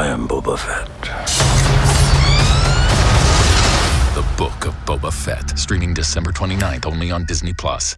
Boba Fett. The Book of Boba Fett, streaming December 29th only on Disney Plus.